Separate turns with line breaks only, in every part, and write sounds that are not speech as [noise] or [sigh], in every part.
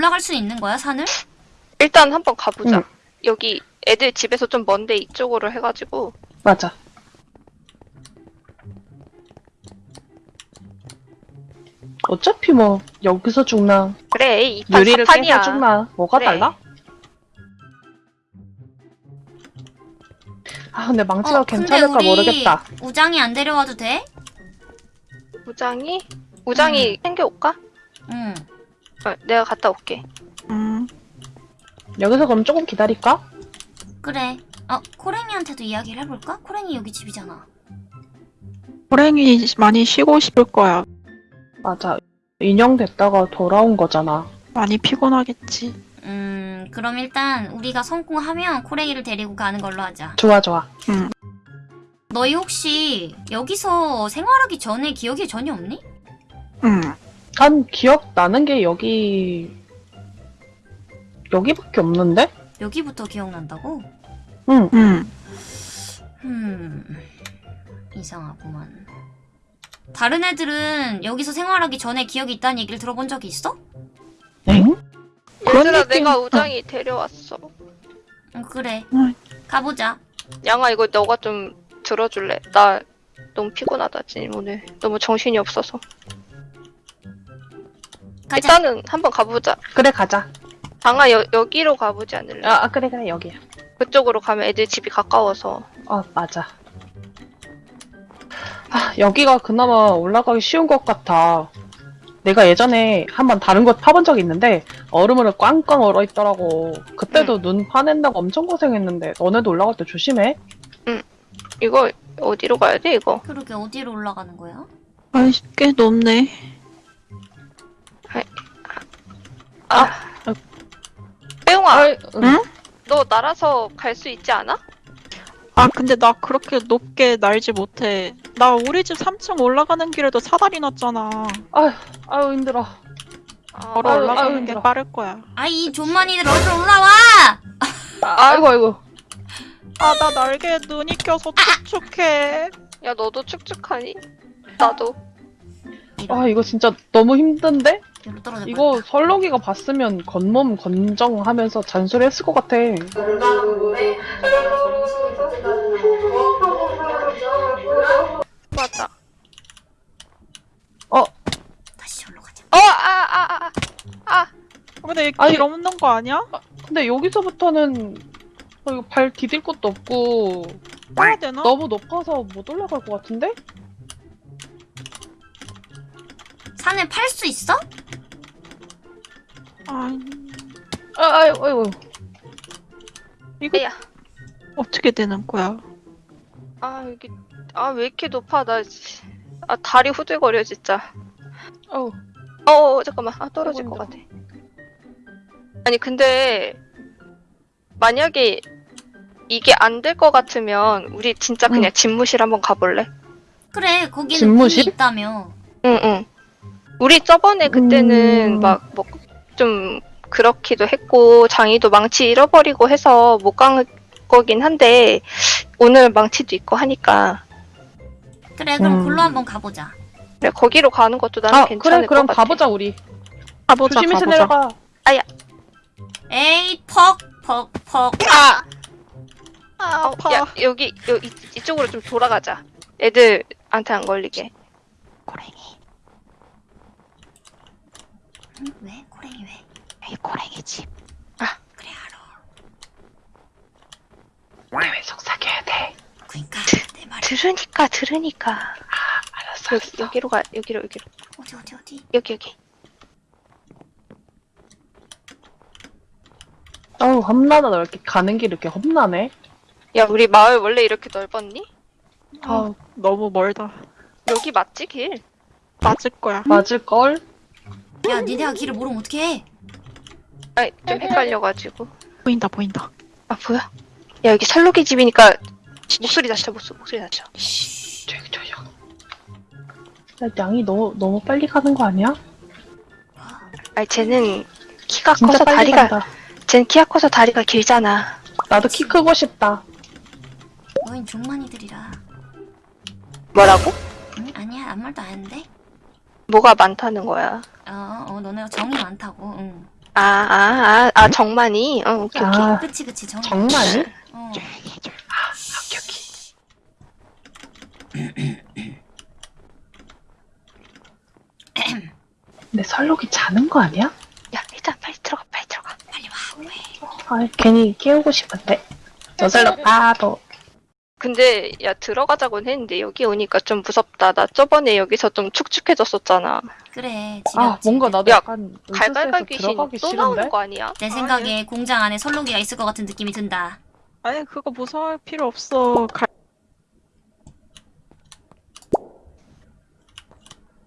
올라갈 수 있는 거야 산을?
일단 한번 가보자.
응.
여기 애들 집에서 좀 먼데 이쪽으로 해가지고
맞아. 어차피 뭐 여기서 죽나
그래 이판
유리를. 깨서 죽나 뭐가
그래.
달라? 아 근데 망치가
어, 근데
괜찮을까
우리
모르겠다.
우장이 안 데려와도 돼?
우장이 우장이
음.
챙겨올까?
응.
어, 내가 갔다 올게.
음,
여기서 그럼 조금 기다릴까?
그래. 어 코랭이한테도 이야기를 해볼까? 코랭이 여기 집이잖아.
호랭이 많이 쉬고 싶을 거야.
맞아. 인형 됐다가 돌아온 거잖아.
많이 피곤하겠지.
음 그럼 일단 우리가 성공하면 코랭이를 데리고 가는 걸로 하자.
좋아 좋아.
너희 혹시 여기서 생활하기 전에 기억이 전혀 없니?
음,
난 기억 나는 게 여기 여기밖에 없는데?
여기부터 기억난다고?
응.
음.
음 이상하구만. 다른 애들은 여기서 생활하기 전에 기억이 있다는 얘기를 들어본 적이 있어?
엥?
그런
얘들아
느낌-
내가 우장이 데려왔어.
응 그래.
응.
가보자.
양아 이거 너가 좀 들어줄래? 나 너무 피곤하다 지금 오늘 너무 정신이 없어서.
가자.
일단은 한번 가보자.
그래 가자.
장아 여, 여기로 가보지 않을래?
아, 아, 그래 그래 여기야.
그쪽으로 가면 애들 집이 가까워서.
아 맞아. 아 여기가 그나마 올라가기 쉬운 것 같아. 내가 예전에 한번 다른 곳 파본 적이 있는데 얼음으로 꽝꽝 얼어 있더라고. 그때도 눈 파낸다고 엄청 고생했는데 너네도 올라갈 때 조심해.
이거 어디로 가야 돼 이거?
그러게 어디로 올라가는 거야?
아이, 꽤 높네.
아, 빼용아,
아이, 응.
응?
너 날아서 갈 수 있지 않아?
아, 근데 나 그렇게 높게 날지 못해. 나 우리 집 3층 올라가는 길에도 사다리 났잖아.
아유 아유 힘들어.
아,
걸어
아유,
올라가는
아유,
게
힘들어.
빠를 거야.
아이 존만이들 어디로 올라와!
아, 아이고 아이고.
아, 나 날개에 눈이 껴서 축축해.
야 너도 축축하니? 나도.
아 이거 진짜 너무 힘든데?
떨어져
이거 설록이가 봤으면 겉몸 건정하면서 잔소리했을 것 같아.
맞아.
다시 절로 가자.
어, 아, 아, 아, 아.
근데
아니-
이길 없는 거 아니야?
근데 여기서부터는 어, 이거 발 디딜 것도 없고
따야 되나?
너무 높아서 못 올라갈 것 같은데?
산을 팔 수 있어?
아,
아, 아이고, 아이고.
이거
에야.
어떻게 되는 거야?
아 여기 아왜 이렇게 높아 나 씨. 아 다리 후들거려 진짜
어우,
어, 어 잠깐만 아 떨어질 것 같아 아니 근데 만약에 이게 안 될 것 같으면 우리 진짜 그냥 집무실 한번 가볼래?
그래 거기는
집무실?
있다며.
응응 우리 저번에 그때는
음.
막뭐좀 그렇기도 했고 장이도 망치 잃어버리고 해서 못 간 거긴 한데 오늘 망치도 있고 하니까
그래 그럼
음.
글로 한번 가보자.
그래 거기로 가는 것도 나는
아,
괜찮을
그래, 그럼
것 같아
가보자, 우리.
가보자,
조심해서
가보자.
내려가.
에이 퍽퍽퍽.
아!
아,
어, 야, 여기, 여, 이, 이쪽으로 좀 돌아가자. 애들한테 안 걸리게.
고랭이,
응? 왜? 코랭이 왜?
이 고랭이 집.
그래 알아.
왜 속삭여야 돼?
그니까 내 말이
들으니까, 들으니까.
알았어,
여기,
알았어.
여기로 가, 여기로, 여기로.
어디 어디 어디?
여기, 여기.
어우, 험나다, 너 이렇게 가는 길 이렇게 험나네.
야, 우리 마을 원래 이렇게 넓었니?
아,
너무 멀다.
여기 맞지, 길?
맞을 거야.
맞을걸?
야 니네가 길을 모르면 어떡해?
아, 좀 헷갈려가지고.
보인다, 보인다.
아, 뭐야? 야, 여기 살로기 집이니까 목소리 낮춰, 목소리, 목소리 낮춰.
조용, 조용. 야, 양이 너무, 너무 빨리 가는 거 아니야?
아니, 쟤는 키가
진짜
커서
빨리
다리가,
간다.
쟤는 키가 커서 다리가 길잖아.
나도 키 크고 싶다.
너흰 존만이들이라.
뭐라고?
응? 아니야 아무 말도 안 했는데.
뭐가 많다는 거야.
어, 어 너네가 정이 많다고. 응.
아, 아, 아, 아, 정만이? 어, 오케이, 오케이.
아,
그치 그치 정.
정말이?
어.
합격이. [clears throat] 근데 설록이 자는 거 아니야?
야, 일단 빨리 들어가, 빨리 들어가.
빨리 와. 왜?
아, 괜히 깨우고 싶은데. 저 설록 바보.
근데, 야, 들어가자곤 했는데, 여기 오니까 좀 무섭다. 나 저번에 여기서 좀 축축해졌었잖아.
그래.
아,
지겹지.
뭔가 나도
야,
약간
갈갈갈 귀신
들어가기
또 나오는
싫은데?
거 아니야?
내 생각에 공장 안에 설록이가 있을 것 같은 느낌이 든다.
아니 그거 무서워할 필요 없어. 갈...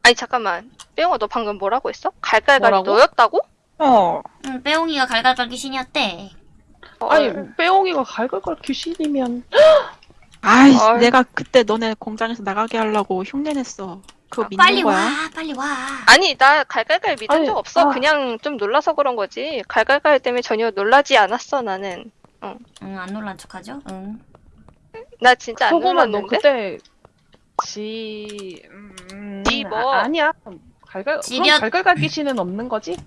아니, 잠깐만. 빼용아, 너 방금 뭐라고 했어? 갈갈갈이
뭐라고?
너였다고?
어.
응, 빼옹이가 갈갈갈 귀신이었대.
어,
아니, 빼옹이가 갈갈갈 귀신이면. [laughs]
아이. 내가 그때 너네 공장에서 나가게 하려고 흉내냈어. 그거 믿는
빨리
거야?
와, 빨리 와.
아니, 나 갈갈갈 믿은
아니,
적 없어.
아.
그냥 좀 놀라서 그런 거지. 갈갈갈 때문에 전혀 놀라지 않았어, 나는.
응, 안 놀란 척하죠? 응.
나 진짜
안너
놀랐는데?
그때. 지. 음,
지 뭐?
아, 아니야. 갈갈,
지려-
그럼 갈갈갈 귀신은 없는 거지?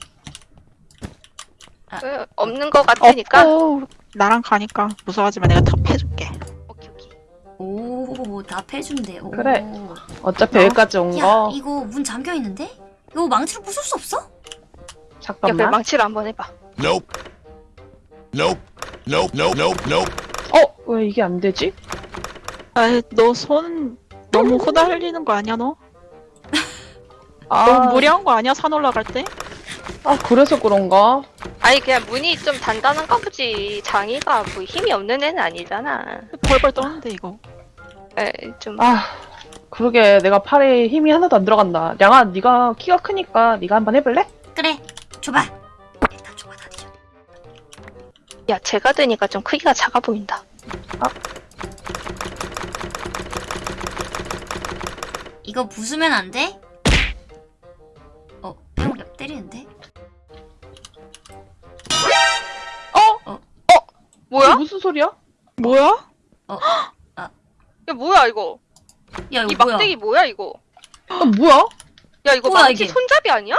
그, 없는 거 같으니까.
없고 나랑 가니까 무서워하지 마. 내가 더 패줄게.
오케이, 오케이.
오, 다 패준대. 오.
그래. 어차피
어?
여기까지 온
야,
거.
이거 문 잠겨 있는데? 이거 망치로 부술 수 없어?
잠깐만.
망치를 한번 해봐.
Nope. Nope. Nope. Nope. Nope. Nope.
어? 왜 이게 안 되지?
아이 너손 너무 후달리는 거 아니야 너? [laughs]
아,
너무 무리한 거 아니야 산 올라갈 때?
아, 그래서 그런가?
아니, 그냥 문이 좀 단단한가 보지. 장이가 뭐 힘이 없는 애는 아니잖아.
벌벌 떠는데 이거.
에, 좀.
아, 그러게 내가 팔에 힘이 하나도 안 들어간다. 양아, 네가 키가 크니까 네가 한번 해볼래?
그래, 줘봐. 일단 줘봐, 다 뒤져.
야, 제가 드니까 좀 크기가 작아 보인다.
이거 부수면 안 돼? 어, 빼옹이 때리는데?
뭐야?
이게 무슨 소리야?
뭐야?
야, 뭐야, 이거?
야,
이
이거 뭐야?
막대기 뭐야, 이거?
아, 뭐야?
야, 이거
뭐야,
망치
이게?
손잡이 아니야?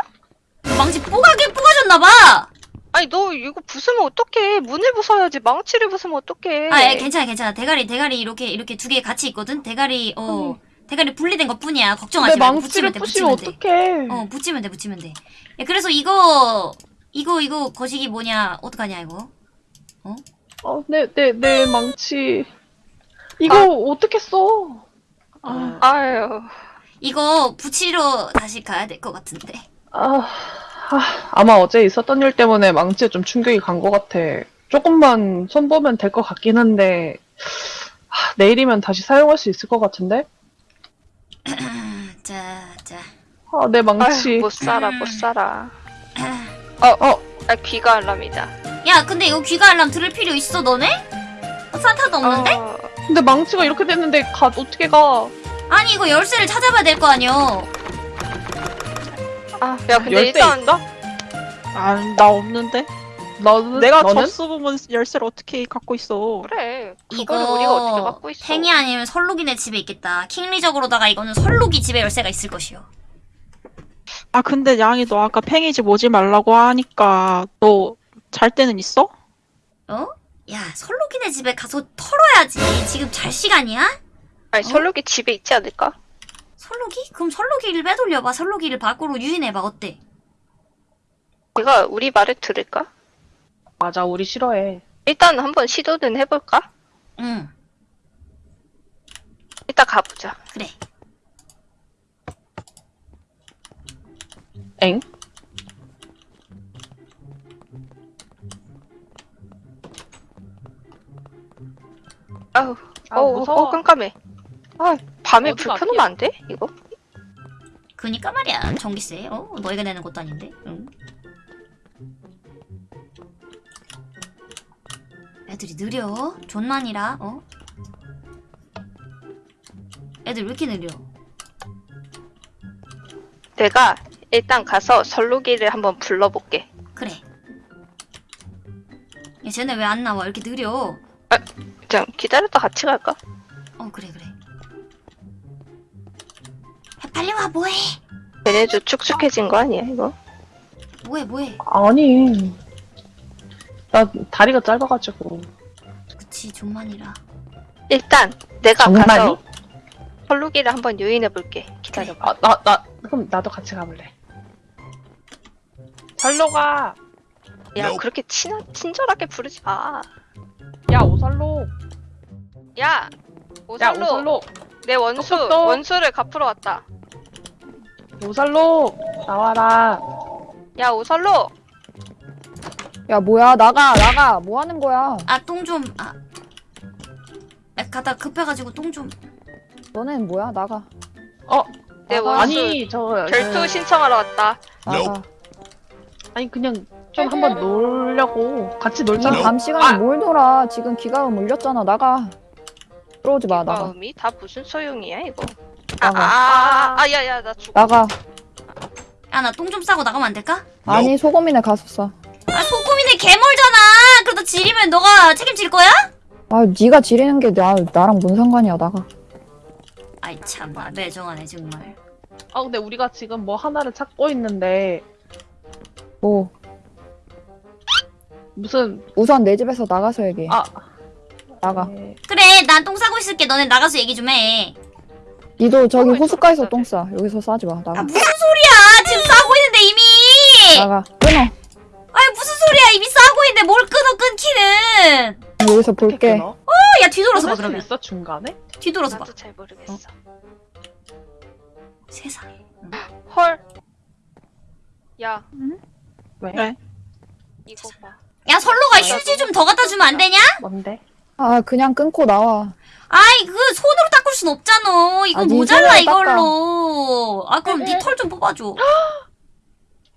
망치 뽀가게 뽀가졌나봐!
아니, 너 이거 부수면 어떡해. 문을 부숴야지. 망치를 부수면 어떡해.
아, 예, 괜찮아, 괜찮아. 대가리, 대가리 이렇게, 이렇게 두 개 같이 있거든? 대가리, 어, 대가리 분리된 것 뿐이야.
내
걱정하지 말고.
망치를
붙이면 돼,
부시면
붙이면 돼.
어떡해.
어, 붙이면 돼, 붙이면 돼. 야, 그래서 이거, 이거, 이거, 거시기 뭐냐, 어떡하냐, 이거?
어, 내, 내, 내 망치. 이거 어떻게 써? 아,
아유.
이거 붙이러 다시 가야 될 것 같은데.
아, 아, 아 마 어제 있었던 일 때문에 망치에 좀 충격이 간 것 같아. 조금만 손보면 될 것 같긴 한데, 아, 내일이면 다시 사용할 수 있을 것 같은데? [clears throat]
자, 자.
아, 내 망치.
아유, 못 살아, 못 살아.
아.
어.
아, 귀가 알람이다.
야, 근데 이거 귀가 알람 들을 필요 있어, 너네? 어, 산타도 없는데?
어,
근데 망치가 이렇게 됐는데 가, 어떻게 가?
아니, 이거 열쇠를 찾아봐야 될 거 아니여.
아, 야, 근데
열쇠
일단.
있어?
아나 없는데?
너는?
내가
너는?
접수 부분 열쇠를 어떻게 갖고 있어?
그래.
이거
우리가 어떻게 갖고 있어?
팽이 아니면 설록이네 집에 있겠다. 킹리적으로다가 이거는 설록이 집에 열쇠가 있을 것이요.
아 근데 양이 너 아까 팽이 집 오지 말라고 하니까 너 잘 때는 있어?
어? 야, 설록이네 집에 가서 털어야지. 지금 잘 시간이야?
아니, 설록이 집에 있지 않을까?
설록이? 그럼 설록이를 빼돌려봐. 설록이를 밖으로 유인해봐. 어때?
내가 우리 말을 들을까?
맞아, 우리 싫어해.
일단 한번 시도는 해볼까?
응,
이따 가보자.
그래.
엥?
아우,
아,
어,
무서워.
어, 깜깜해. 아, 밤에 불 켜놓으면 안 돼? 이거?
그니까 말이야. 전기세. 어? 너희가 내는 것도 아닌데. 응. 애들이 느려. 존만이라. 어? 애들 왜 이렇게 느려?
내가 일단 가서 설록이를 한번 불러볼게.
그래. 야, 쟤네 왜 안 나와? 이렇게 느려.
좀 기다렸다 같이 갈까?
어, 그래, 그래. 야, 빨리 와, 뭐해?
얘네도 축축해진 거 아니야, 이거?
뭐해 뭐해
아니. 나 다리가 짧아가지고.
그치 좀만이라
일단 내가
정말이?
가서 헐루기를 한번 유인해 볼게. 기다려봐.
아, 나, 나, 그럼 나도 같이 가볼래. 살로 가!
야
Nope.
그렇게 친 친절하게 부르지 마.
야, 오살로!
야
야,
오살로
오살로!
내 원수
똑똑똑.
원수를 갚으러 왔다.
오살로! 나와라.
야 오살로
야 뭐야 나가 나가 뭐 하는 거야
아 똥 좀 아. 아, 가다 급해가지고 똥 좀.
너넨 뭐야 나가
내
나가.
원수
아니, 저,
결투
저,
신청하러 왔다.
나가.
아니, 그냥 좀 한번 놀려고. 같이 놀자.
밤 시간에
아.
뭘 놀아 지금 기가음 울렸잖아 나가 들어오지 마 나가
마음이 다 무슨 소용이야 이거.
나가
아아야야 나 죽어.
나가
야 나 똥 좀 싸고 나가면 안 될까?
아니 소금이네 가서
아 소금이네 개멀잖아. 그러다 지리면 너가 책임질 거야?
싸아 네가 지르는 게 나, 나랑 뭔 상관이야 나가
아이 참나 매정하네 정말.
아, 근데 우리가 지금 뭐 하나를 찾고 있는데,
뭐
무슨,
우선 내 집에서 나가서 얘기해
아.
나가
네,
그래 난 똥 싸고 있을게. 너네 나가서 얘기 좀 해.
니도 저기 호숫가에서 좀똥싸 여기서 싸지
마아
나가
무슨 소리야? 지금 싸고 있는데 이미.
나가 끊어
아이 무슨 소리야? 이미 싸고 있는데 뭘 끊어 끊기는.
여기서 볼게
끊어?
어, 야 뒤돌아서 봐 그러면.
있어, 중간에?
뒤돌아서 봐.
나도 잘 모르겠어.
세상에.
헐. 야
왜?
네.
이거 봐.
야 설로가 휴지 좀 더 갖다 주면 안 되냐?
뭔데?
아 그냥 끊고 나와
아이 그 손으로 닦을 순 없잖아. 이거
아, 네
모자라
손으로
이걸로. 아 그럼 네 털 좀 뽑아줘.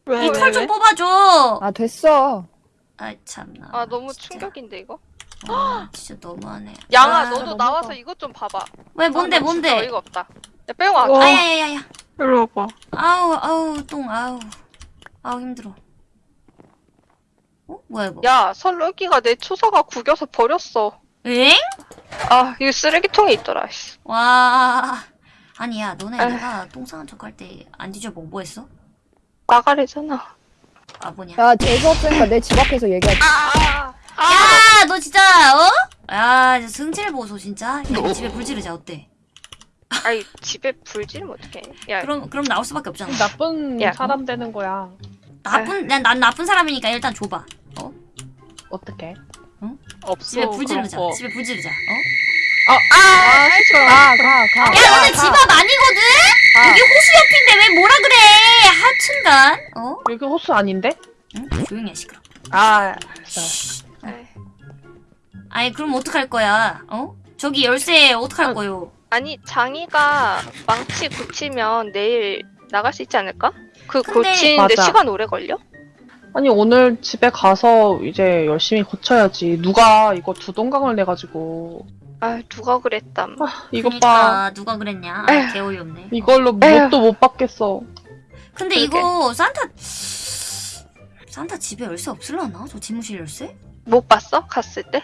왜?
네
왜,
털좀
왜?
뽑아줘.
아 됐어
아이 참나.
아 너무
진짜.
충격인데 이거.
아, 진짜 너무하네.
양아
아,
너도 나와서
커.
이것 좀 봐봐.
왜 뭔데
아,
뭔데?
어이가 없다. 야 빼고
어.
와.
아야야야야.
일로 와봐.
아우 아우 똥 아우 아우 힘들어. 어 뭐야 이거?
야 설렁기가 내 초사가 구겨서 버렸어.
엥?
아 이거 쓰레기통에 있더라. 씨.
와 아니야 너네
에휴.
내가 똥 싸는 척할 때 안 뒤져보고 뭐 했어?
나가래잖아.
아 뭐냐?
야 재수없으니까 내 집 앞에서 얘기하지
아, 아,
야, 너 진짜 어? 야, 이제 승질 보소 진짜. 야, 집에 불 지르자 어때?
아이 집에 불 지르면 어떡해. 야
그럼 그럼 나올 수밖에 없잖아.
나쁜
야.
사람 되는 거야.
나쁜 난, 난 나쁜 사람이니까 일단 줘봐.
어떻게?
없어.
집에 불 지르자.
거.
집에 불 지르자. 어?
아,
가 가 가
야, 너네 집앞 아니거든?
아.
여기 호수 옆인데 왜 뭐라 그래? 하춘간. 어?
여기 호수 아닌데?
응? 조용히 해 시끄러.
아, 진짜.
에이.
아니 그럼 어떡할 거야? 어? 저기 열쇠 어떡할
아.
거요?
아니 장이가 망치 고치면 내일 나갈 수 있지 않을까? 그
근데-
고치는데
맞아.
시간 오래 걸려?
아니, 오늘 집에 가서 이제 열심히 고쳐야지. 누가 이거 두 동강을 내가지고.
아 누가 그랬담.
아, 이것 봐.
그러니까 누가 그랬냐? 아,
에휴.
개어이 없네.
이걸로. 뭣도 못 받겠어.
근데
그러게.
이거 산타 산타 집에 열쇠 없을라나? 저 집무실 열쇠?
못 봤어? 갔을 때?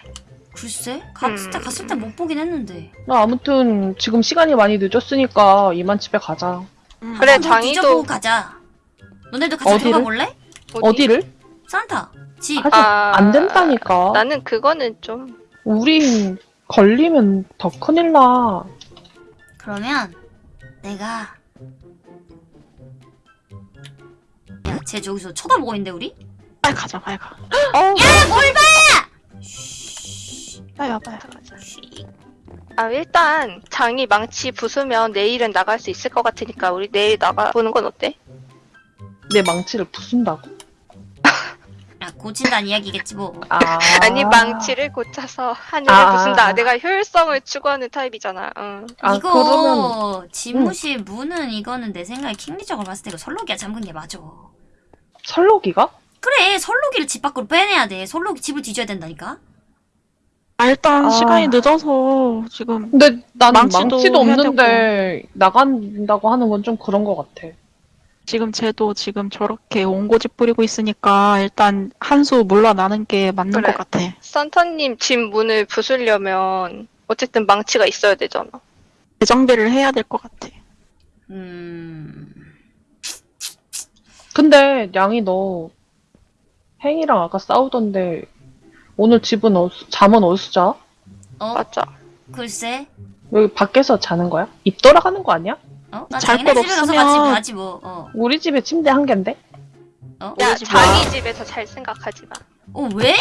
글쎄 갔을 때
음.
갔을 때 못 보긴 했는데
나 아무튼 지금 시간이 많이 늦었으니까 이만 집에 가자.
음.
그래, 장이도-
가자 너네도 같이
어디를?
들어가 볼래?
어디?
어디 를?
산타 집
아직
아,
안 된다니까.
나는 그거는 좀
우린 걸리면 더 큰일 나.
그러면 내가 야 쟤 저기서 쳐다보고 있는데 우리?
빨리 가자, 빨리 가.
야뭘 봐!
빨리 와, 빨리 가.
쉬.
아 일단 장이 망치 부수면 내일은 나갈 수 있을 것 같으니까 우리 내일 나가 보는 건 어때?
내 망치를 부순다고?
야 고친다는 이야기겠지 뭐
아.
아니 망치를 고쳐서 하늘을
아.
부순다. 내가 효율성을 추구하는 타입이잖아. 응.
아,
이거
그러면-
집무실 문은 이거는 내 생각에 킹리적으로 봤을 때 이거 설록이가 잠근 게 맞아
철록이가?
그래 설록이를 집 밖으로 빼내야 돼 설록이 집을 뒤져야 된다니까
아, 일단
아.
시간이 늦어서 지금
근데 난
망치도
망치도, 없는데 나간다고 하는 건 좀 그런 것 같아.
지금 쟤도 지금 저렇게 온고집 부리고 있으니까 일단 한 수 물러나는 게 맞는
그래.
것 같아.
산타님 집 문을 부수려면 어쨌든 망치가 있어야 되잖아.
재정비를 해야 될 것 같아.
음
근데 양이 너 행이랑 아까 싸우던데 오늘 집은 어, 잠은 어디서 자?
어?
맞아.
글쎄.
여기 밖에서 자는 거야? 입 돌아가는 거 아니야?
어?
나잘
자기네
곳
집에 가서
없으면-
같이 가지 뭐. 어.
우리 집에 침대 한 개인데?
어?
야,
우리 집 와.
장이 집에서 잘 생각하지 마.
어 왜?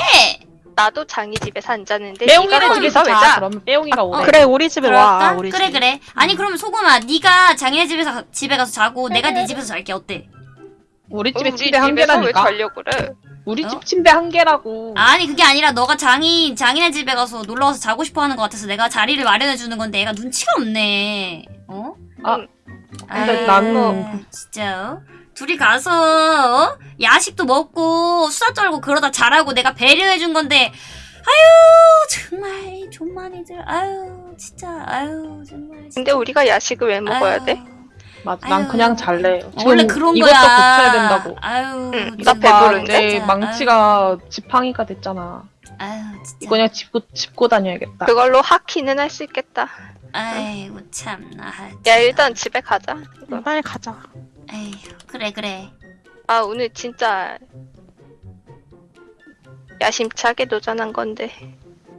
나도 장이 집에서 안 자는데
빼용이네
네가 거기서
집에서
왜
자.
자?
그러면 빼용이가 오래.
그래 우리 집에 와
그럴까?
우리
그래
집.
그래. 아니 그러면 소금아, 네가 장인의 집에서 가- 집에 가서 자고 내가 네 집에서 잘게 어때?
우리 집에
우리
침대 한 개라니까.
자려고 그래?
우리
어?
집 침대 한 개라고.
아니 그게 아니라 너가 장인 장인의 집에 가서 놀러 가서 자고 싶어 하는 것 같아서 내가 자리를 마련해 주는 건데 얘가 눈치가 없네. 어?
아,
응.
근데
아유,
나는-
진짜 어? 둘이 가서 어? 야식도 먹고 수다 떨고 그러다 자라고 내가 배려해 준 건데 아유 정말 존만이들 아유 진짜 아유 정말 진짜.
근데 우리가 야식을 왜 먹어야
아유,
돼?
맞아. 난
아유.
그냥 잘래.
어, 원래 그런
이것도
거야.
고쳐야 된다고.
아유
응, 나
봐,
배부른데?
내 망치가 지팡이가 됐잖아.
아유 진짜.
이거 그냥 짚고, 짚고 다녀야겠다.
그걸로 하키는 할 수 있겠다.
아이고 참나.
야 일단 집에 가자. 이거.
빨리 가자.
에휴 그래 그래.
아 오늘 진짜 야심차게 도전한 건데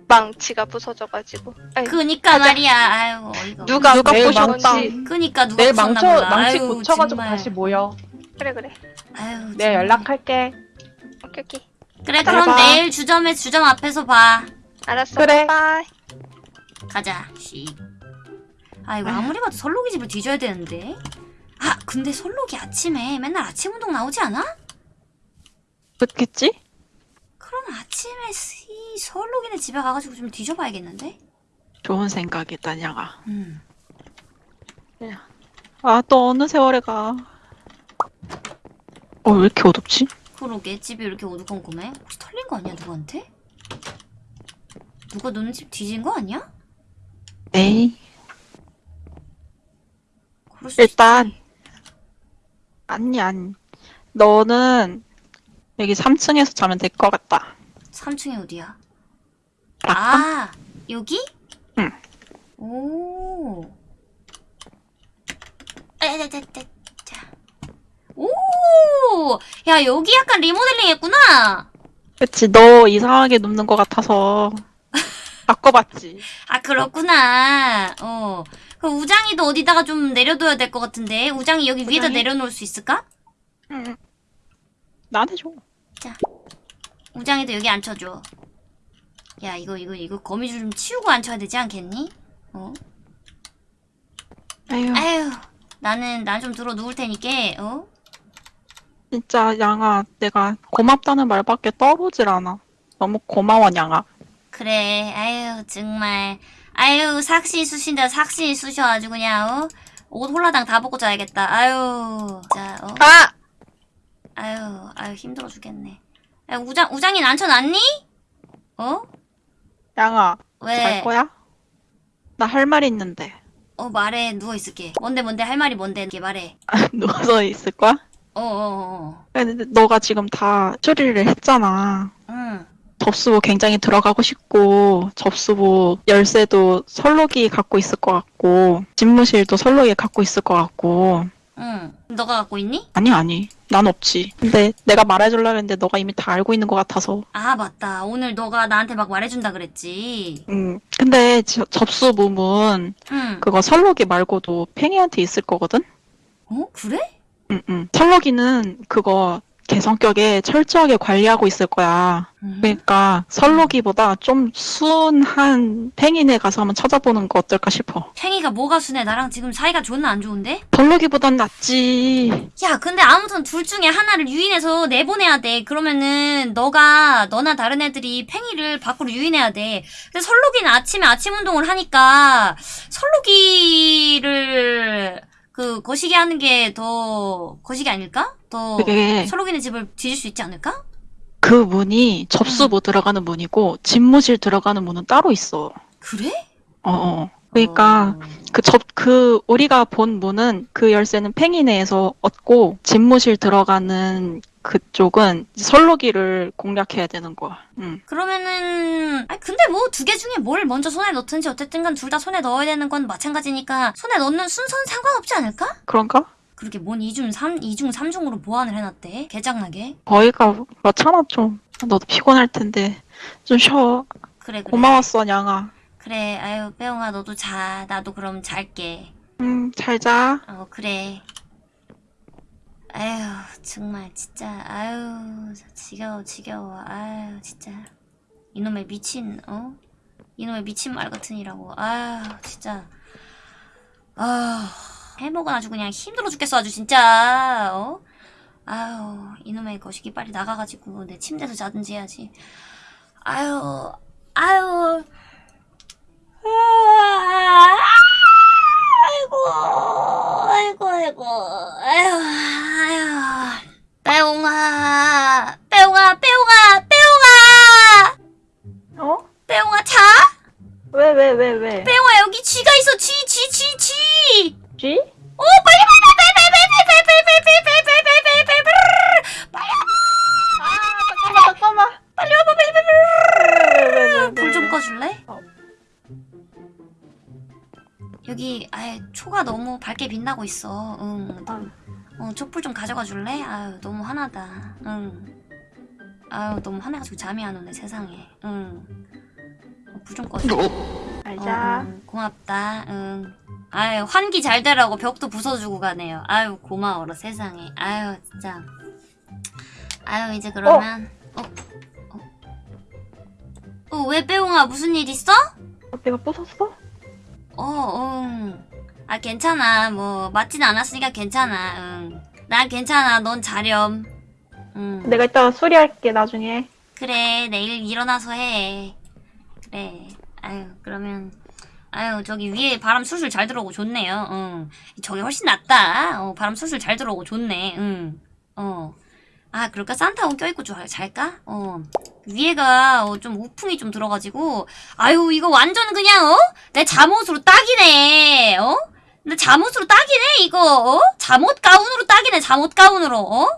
망치가 부서져가지고. 아이,
그니까
가자.
말이야. 아유. 없네.
누가
누가
부신
부셨다.
건지.
그니까 누가
내일
부셨나
망쳐,
몰라.
망치
아유,
고쳐가지고
정말.
다시 모여.
그래 그래.
아유,
내가
정말.
연락할게.
오케이 오케이.
그래
잘
그럼
봐.
내일 주점에 주점 앞에서 봐.
알았어.
그래.
Bye.
가자. 씨. 아 이거 아무리 봐도 설록이 집을 뒤져야 되는데. 아 근데 설록이 아침에 맨날 아침 운동 나오지 않아?
그렇겠지?
그럼 아침에 이 설록이네 집에 가가지고 좀 뒤져봐야겠는데.
좋은 생각이다 양아.
음.
아또 어느 세월에 가. 어왜 이렇게 어둡지?
그러게 집이 이렇게 어두컴컴해? 혹시 털린 거 아니야 누구한테? 누가 너네 집 뒤진 거 아니야?
에이
그럴 수
일단. 아니 아니. 너는 여기 3층에서 자면 될 것 같다.
3층이 어디야? 아 여기?
응.
오. 에데데데 자. 오. 야 여기 약간 리모델링 했구나.
그치 너 이상하게 눕는 것 같아서 [laughs] 바꿔봤지.
아 그렇구나. 어. 그 우장이도 어디다가 좀 내려둬야 될 것 같은데 우장이 여기 위에다
우장이?
내려놓을 수 있을까?
응. 나한테 줘.
우장이도 여기 앉혀줘. 야 이거 이거 이거 거미줄 좀 치우고 앉혀야 되지 않겠니? 어?
아유
아유 나는 난 좀 들어 누울 테니까 어?
진짜 양아 내가 고맙다는 말밖에 떠오르질 않아. 너무 고마워 양아.
그래 아유 정말 아유 삭시 쑤신다 삭시 쑤셔 아주 그냥 어? 옷 홀라당 다 벗고 자야겠다 아유 자 어?
아
아유 아유 힘들어 죽겠네 야, 우장 우장이 앉혀놨니? 어?
양아
왜?
잘 거야? 나 할 말 있는데.
어 말해 누워 있을게 뭔데 뭔데 할 말이 뭔데 이렇게 말해 [laughs]
누워서 있을 거야?
어어어.
근데 너가 지금 다 처리를 했잖아.
응.
접수부 굉장히 들어가고 싶고 접수부 열쇠도 설록이 갖고 있을 것 같고 집무실도 설록이 갖고 있을 것 같고.
응. 너가 갖고 있니?
아니 아니. 난 없지. 근데 내가 말해주려고 했는데 너가 이미 다 알고 있는 것 같아서.
아 맞다. 오늘 너가 나한테 막 말해준다 그랬지.
음 근데 저- 접수 부문
응.
그거 설록이 말고도 팽이한테 있을 거거든?
어? 그래?
응응 설록이는 그거 개성격에 철저하게 관리하고 있을 거야.
응.
그러니까 설록이보다 좀 순한 팽이네 가서 한번 찾아보는 거 어떨까 싶어.
팽이가 뭐가 순해? 나랑 지금 사이가 좋나 안 좋은데?
설록이보단 낫지.
야 근데 아무튼 둘 중에 하나를 유인해서 내보내야 돼. 그러면은 너가 너나 다른 애들이 팽이를 밖으로 유인해야 돼. 근데 설록이는 아침에 아침 운동을 하니까 설록이를 그 거시기 하는 게 더 거시기 아닐까? 더
그게
설록이네 집을 뒤질 수 있지 않을까?
그 문이 접수부 들어가는 문이고 집무실 들어가는 문은 따로 있어.
그래?
어, 어. 그러니까
어.
그 접 그 우리가 본 문은 그 열쇠는 팽이네에서 얻고 집무실 들어가는 그쪽은 설로기를 공략해야 되는 거야. 응.
그러면은 아니 근데 뭐 두 개 중에 뭘 먼저 손에 넣든지 어쨌든 간 둘 다 손에 넣어야 되는 건 마찬가지니까 손에 넣는 순서는 상관없지 않을까?
그런가?
그렇게 뭔 2중 3, 2중 3중으로 보완을 해놨대? 개장나게?
거기가 그렇잖아 좀. 너도 피곤할 텐데 좀 쉬어.
그래, 그래.
고마웠어 냥아.
그래, 아유, 빼옹아, 너도 자. 나도 그럼 잘게.
음, 잘 자.
어, 그래. 아유, 정말, 진짜, 아유, 지겨워, 지겨워, 아유, 진짜. 이놈의 미친, 어? 이놈의 미친 말 같으니라고, 아유, 진짜. 아 해먹은 아주 그냥 힘들어 죽겠어, 아주 진짜, 어? 아유, 이놈의 거시기 빨리 나가가지고 내 침대에서 자든지 해야지. 아유, 아유. 아, 아이고, 아이고, 아이고, 아유, 아유. 빼옹아, 빼옹아, 빼옹아, 빼옹아!
어?
빼옹아, 자?
왜 왜 왜 왜?
빼옹아, 여기 쥐가 있어, 쥐, 쥐, 쥐, 쥐!
쥐?
오, 빨리, 빨리, 빨리, 빨리, 빨리, 빨리, 빨리, 빨리, 빨리, 빨리, 빨리, 빨리, 빨리, 빨리, 빨리,
아 잠깐만 잠깐만.
빨리 와봐, 빨리, 빨리, 빨리.
왜왜왜
불좀 꺼줄래? 여기 아예 초가 너무 밝게 빛나고 있어. 응.
아.
어, 촛불 좀 가져가 줄래? 아유, 너무 화나다. 응. 아유, 너무 화나가지고 잠이 안 오네, 세상에. 응. 어, 불좀 꺼줘.
잘
어,
자.
응, 고맙다. 응. 아유, 환기 잘 되라고 벽도 부숴주고 가네요. 아유, 고마워라, 세상에. 아유, 진짜. 아유, 이제 그러면. 어? 어? 어, 왜 빼옹아? 무슨 일 있어?
어, 내가 부쉈어?
어, 응. 아, 괜찮아. 뭐, 맞진 않았으니까 괜찮아. 응. 난 괜찮아. 넌 자렴. 응.
내가 이따가 수리할게 나중에.
그래, 내일 일어나서 해. 그래. 아유, 그러면. 아유, 저기 위에 바람 술술 잘 들어오고 좋네요. 응. 저기 훨씬 낫다. 어, 바람 술술 잘 들어오고 좋네. 응. 어. 아, 그럴까? 산타옷 껴입고 좀 잘까? 어. 위에가 어, 좀 우풍이 좀 들어가지고. 아유, 이거 완전 그냥, 어? 내 잠옷으로 딱이네. 어? 내 잠옷으로 딱이네, 이거. 어? 잠옷 가운으로 딱이네, 잠옷 가운으로. 어?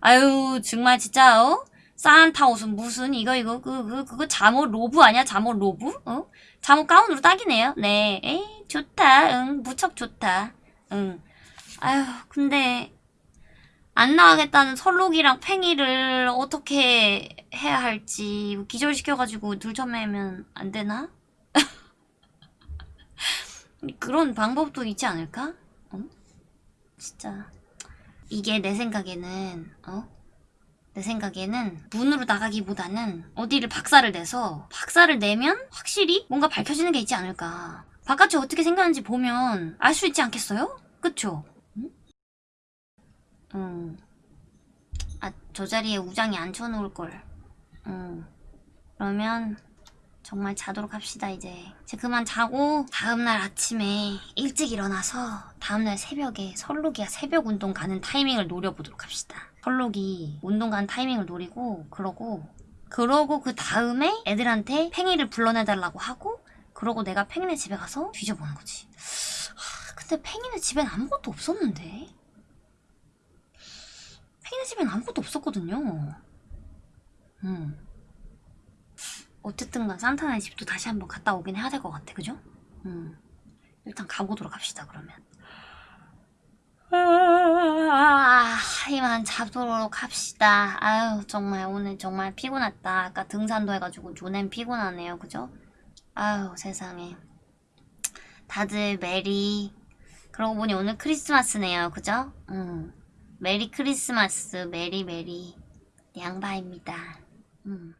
아유, 정말 진짜, 어? 산타 옷은 무슨 이거 이거 그 그 그, 거 잠옷 로브 아니야 잠옷 로브 어 잠옷 가운으로 딱이네요 네 에이 좋다 응 무척 좋다 응 아유 근데 안 나가겠다는 설록이랑 팽이를 어떻게 해야 할지 기절시켜가지고 들쳐매면 안 되나 [laughs] 그런 방법도 있지 않을까 어 진짜 이게 내 생각에는 어 내 생각에는 문으로 나가기보다는 어디를 박살을 내서 박살을 내면 확실히 뭔가 밝혀지는 게 있지 않을까. 바깥이 어떻게 생겼는지 보면 알 수 있지 않겠어요? 그쵸? 응? 응. 아, 저 자리에 우장이 안 쳐놓을 걸. 응. 그러면 정말 자도록 합시다, 이제. 이제 그만 자고 다음날 아침에 일찍 일어나서 다음날 새벽에 설록이가 새벽 운동 가는 타이밍을 노려보도록 합시다. 설록이 운동 가는 타이밍을 노리고 그러고 그러고 그 다음에 애들한테 팽이를 불러내달라고 하고 그러고 내가 팽이네 집에 가서 뒤져보는 거지. 아, 근데 팽이네 집엔 아무것도 없었는데. 팽이네 집엔 아무것도 없었거든요. 음. 어쨌든 간 산타네 집도 다시 한번 갔다 오긴 해야 될 것 같아, 그죠? 음. 일단 가보도록 합시다, 그러면. 아, 이만 자도록 합시다. 아유, 정말 오늘 정말 피곤했다. 아까 등산도 해가지고 존엔 피곤하네요, 그죠? 아유, 세상에. 다들 메리. 그러고 보니 오늘 크리스마스네요, 그죠? 음. 메리 크리스마스, 메리 메리. 양바입니다. 음.